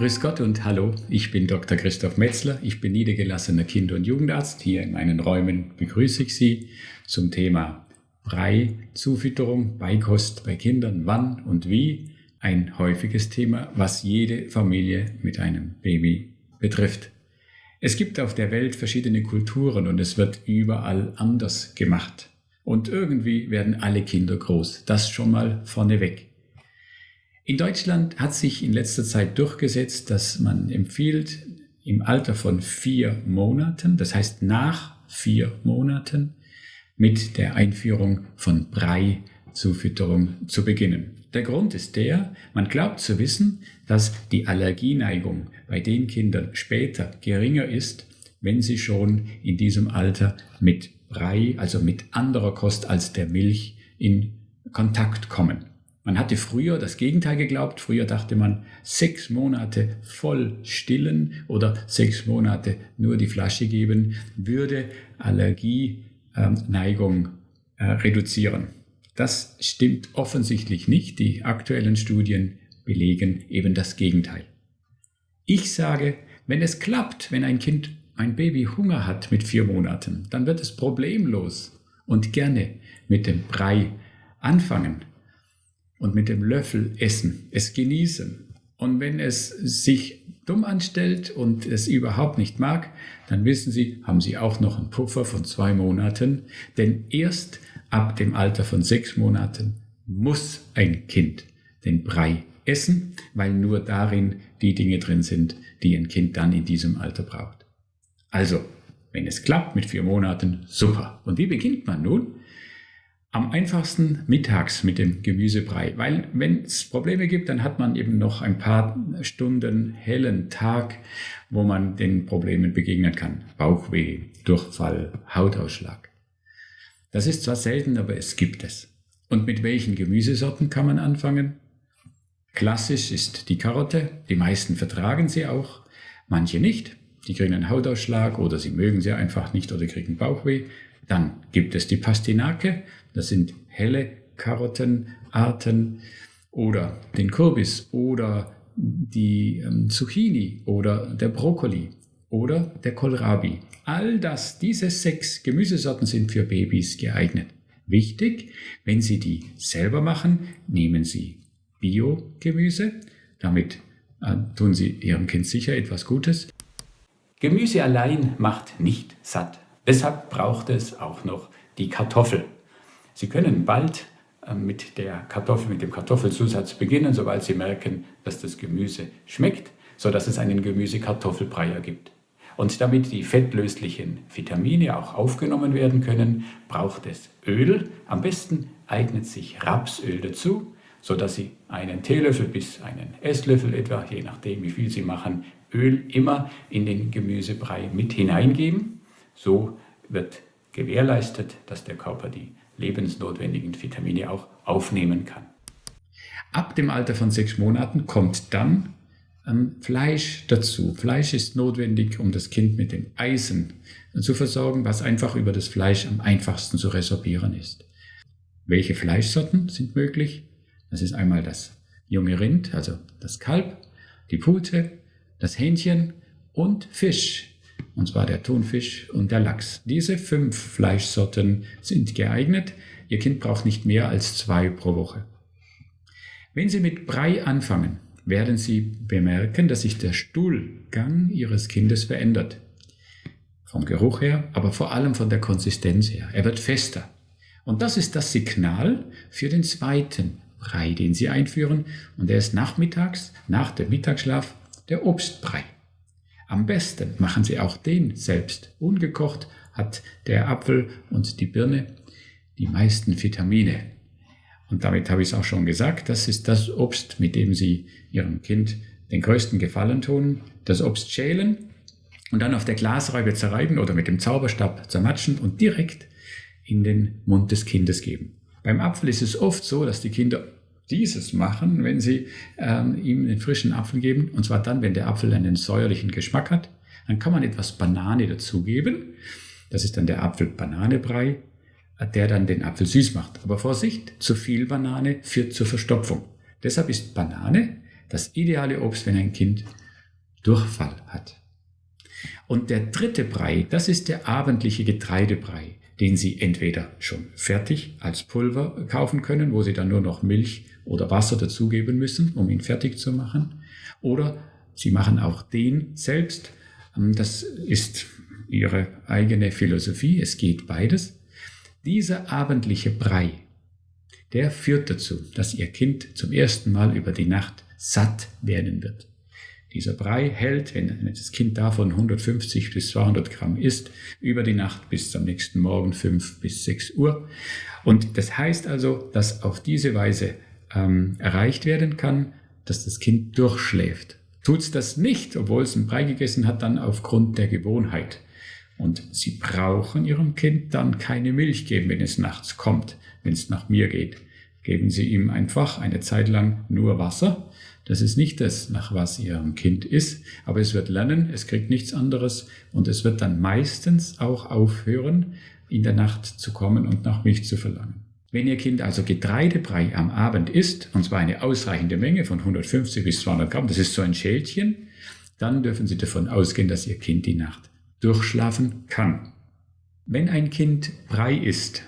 Grüß Gott und hallo, ich bin Dr. Christoph Metzler, ich bin niedergelassener Kinder- und Jugendarzt. Hier in meinen Räumen begrüße ich Sie zum Thema Brei-Zufütterung, Beikost bei Kindern, wann und wie. Ein häufiges Thema, was jede Familie mit einem Baby betrifft. Es gibt auf der Welt verschiedene Kulturen und es wird überall anders gemacht. Und irgendwie werden alle Kinder groß. Das schon mal vorneweg. In Deutschland hat sich in letzter Zeit durchgesetzt, dass man empfiehlt, im Alter von vier Monaten, das heißt nach vier Monaten, mit der Einführung von Brei-Zufütterung zu beginnen. Der Grund ist der, man glaubt zu wissen, dass die Allergieneigung bei den Kindern später geringer ist, wenn sie schon in diesem Alter mit Brei, also mit anderer Kost als der Milch, in Kontakt kommen. Man hatte früher das Gegenteil geglaubt. Früher dachte man, sechs Monate voll stillen oder sechs Monate nur die Flasche geben, würde Allergieneigung äh, reduzieren. Das stimmt offensichtlich nicht. Die aktuellen Studien belegen eben das Gegenteil. Ich sage, wenn es klappt, wenn ein Kind, ein Baby Hunger hat mit vier Monaten, dann wird es problemlos und gerne mit dem Brei anfangen und mit dem Löffel essen, es genießen. Und wenn es sich dumm anstellt und es überhaupt nicht mag, dann wissen Sie, haben Sie auch noch einen Puffer von zwei Monaten. Denn erst ab dem Alter von sechs Monaten muss ein Kind den Brei essen, weil nur darin die Dinge drin sind, die ein Kind dann in diesem Alter braucht. Also, wenn es klappt mit vier Monaten, super. Und wie beginnt man nun? Am einfachsten mittags mit dem Gemüsebrei, weil wenn es Probleme gibt, dann hat man eben noch ein paar Stunden hellen Tag, wo man den Problemen begegnen kann. Bauchweh, Durchfall, Hautausschlag. Das ist zwar selten, aber es gibt es. Und mit welchen Gemüsesorten kann man anfangen? Klassisch ist die Karotte, die meisten vertragen sie auch, manche nicht, die kriegen einen Hautausschlag oder sie mögen sie einfach nicht oder kriegen Bauchweh. Dann gibt es die Pastinake, das sind helle Karottenarten oder den Kürbis oder die ähm, Zucchini oder der Brokkoli oder der Kohlrabi. All das, diese sechs Gemüsesorten sind für Babys geeignet. Wichtig, wenn Sie die selber machen, nehmen Sie Bio-Gemüse. Damit äh, tun Sie Ihrem Kind sicher etwas Gutes. Gemüse allein macht nicht satt. Deshalb braucht es auch noch die Kartoffel. Sie können bald äh, mit der Kartoffel, mit dem Kartoffelzusatz beginnen, sobald Sie merken, dass das Gemüse schmeckt, sodass es einen Gemüse-Kartoffelbrei ergibt. Und damit die fettlöslichen Vitamine auch aufgenommen werden können, braucht es Öl. Am besten eignet sich Rapsöl dazu, sodass Sie einen Teelöffel bis einen Esslöffel etwa, je nachdem wie viel Sie machen, Öl immer in den Gemüsebrei mit hineingeben. So wird gewährleistet, dass der Körper die lebensnotwendigen Vitamine auch aufnehmen kann. Ab dem Alter von sechs Monaten kommt dann ähm, Fleisch dazu. Fleisch ist notwendig, um das Kind mit dem Eisen zu versorgen, was einfach über das Fleisch am einfachsten zu resorbieren ist. Welche Fleischsorten sind möglich? Das ist einmal das junge Rind, also das Kalb, die Pute, das Hähnchen und Fisch und zwar der Thunfisch und der Lachs. Diese fünf Fleischsorten sind geeignet. Ihr Kind braucht nicht mehr als zwei pro Woche. Wenn Sie mit Brei anfangen, werden Sie bemerken, dass sich der Stuhlgang Ihres Kindes verändert. Vom Geruch her, aber vor allem von der Konsistenz her. Er wird fester. Und das ist das Signal für den zweiten Brei, den Sie einführen. Und der ist nachmittags, nach dem Mittagsschlaf, der Obstbrei. Am besten machen Sie auch den selbst. Ungekocht hat der Apfel und die Birne die meisten Vitamine. Und damit habe ich es auch schon gesagt, das ist das Obst, mit dem Sie Ihrem Kind den größten Gefallen tun. Das Obst schälen und dann auf der Glasreibe zerreiben oder mit dem Zauberstab zermatschen und direkt in den Mund des Kindes geben. Beim Apfel ist es oft so, dass die Kinder dieses machen, wenn Sie ähm, ihm den frischen Apfel geben. Und zwar dann, wenn der Apfel einen säuerlichen Geschmack hat. Dann kann man etwas Banane dazugeben. Das ist dann der Apfel-Banane-Brei, der dann den Apfel süß macht. Aber Vorsicht, zu viel Banane führt zur Verstopfung. Deshalb ist Banane das ideale Obst, wenn ein Kind Durchfall hat. Und der dritte Brei, das ist der abendliche Getreidebrei, den Sie entweder schon fertig als Pulver kaufen können, wo Sie dann nur noch Milch oder Wasser dazugeben müssen, um ihn fertig zu machen, oder Sie machen auch den selbst. Ähm, das ist Ihre eigene Philosophie, es geht beides. Dieser abendliche Brei, der führt dazu, dass Ihr Kind zum ersten Mal über die Nacht satt werden wird. Dieser Brei hält, wenn das Kind davon 150 bis 200 Gramm isst, über die Nacht bis zum nächsten Morgen 5 bis 6 Uhr. Und das heißt also, dass auf diese Weise ähm, erreicht werden kann, dass das Kind durchschläft. Tut es das nicht, obwohl es einen Brei gegessen hat, dann aufgrund der Gewohnheit. Und Sie brauchen Ihrem Kind dann keine Milch geben, wenn es nachts kommt, wenn es nach mir geht. Geben Sie ihm einfach eine Zeit lang nur Wasser das ist nicht das, nach was Ihrem Kind ist, aber es wird lernen, es kriegt nichts anderes und es wird dann meistens auch aufhören, in der Nacht zu kommen und nach Milch zu verlangen. Wenn Ihr Kind also Getreidebrei am Abend isst, und zwar eine ausreichende Menge von 150 bis 200 Gramm, das ist so ein Schälchen, dann dürfen Sie davon ausgehen, dass Ihr Kind die Nacht durchschlafen kann. Wenn ein Kind Brei isst,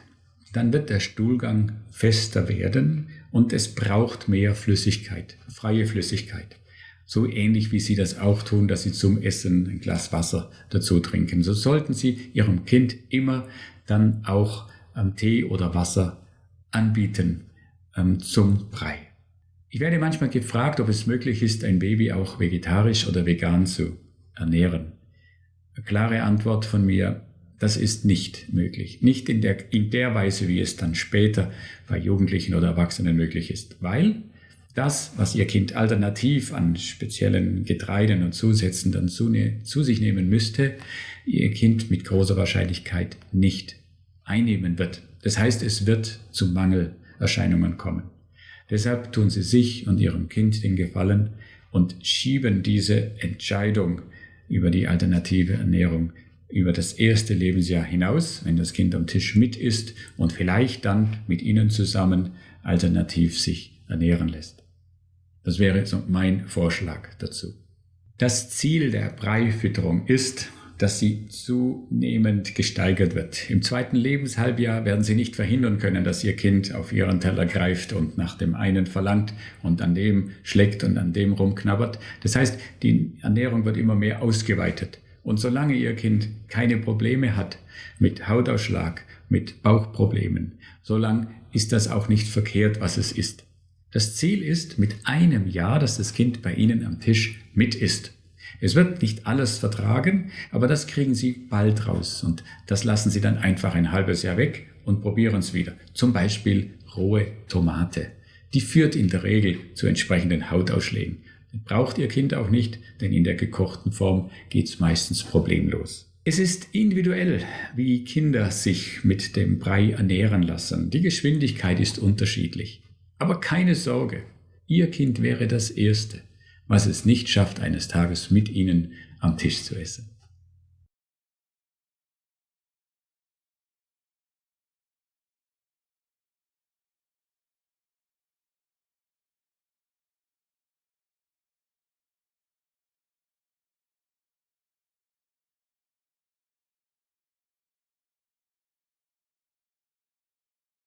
dann wird der Stuhlgang fester werden und es braucht mehr Flüssigkeit, freie Flüssigkeit. So ähnlich wie Sie das auch tun, dass Sie zum Essen ein Glas Wasser dazu trinken. So sollten Sie Ihrem Kind immer dann auch ähm, Tee oder Wasser anbieten ähm, zum Brei. Ich werde manchmal gefragt, ob es möglich ist, ein Baby auch vegetarisch oder vegan zu ernähren. Eine klare Antwort von mir, das ist nicht möglich. Nicht in der, in der Weise, wie es dann später bei Jugendlichen oder Erwachsenen möglich ist. Weil das, was Ihr Kind alternativ an speziellen Getreiden und Zusätzen dann zu, ne, zu sich nehmen müsste, Ihr Kind mit großer Wahrscheinlichkeit nicht einnehmen wird. Das heißt, es wird zu Mangelerscheinungen kommen. Deshalb tun Sie sich und Ihrem Kind den Gefallen und schieben diese Entscheidung über die alternative Ernährung über das erste Lebensjahr hinaus, wenn das Kind am Tisch mit ist und vielleicht dann mit Ihnen zusammen alternativ sich ernähren lässt. Das wäre so mein Vorschlag dazu. Das Ziel der Breifütterung ist, dass sie zunehmend gesteigert wird. Im zweiten Lebenshalbjahr werden Sie nicht verhindern können, dass Ihr Kind auf Ihren Teller greift und nach dem einen verlangt und an dem schlägt und an dem rumknabbert. Das heißt, die Ernährung wird immer mehr ausgeweitet. Und solange Ihr Kind keine Probleme hat mit Hautausschlag, mit Bauchproblemen, solange ist das auch nicht verkehrt, was es ist. Das Ziel ist mit einem Jahr, dass das Kind bei Ihnen am Tisch mit ist. Es wird nicht alles vertragen, aber das kriegen Sie bald raus und das lassen Sie dann einfach ein halbes Jahr weg und probieren es wieder. Zum Beispiel rohe Tomate. Die führt in der Regel zu entsprechenden Hautausschlägen. Braucht Ihr Kind auch nicht, denn in der gekochten Form geht es meistens problemlos. Es ist individuell, wie Kinder sich mit dem Brei ernähren lassen. Die Geschwindigkeit ist unterschiedlich. Aber keine Sorge, Ihr Kind wäre das Erste, was es nicht schafft, eines Tages mit Ihnen am Tisch zu essen.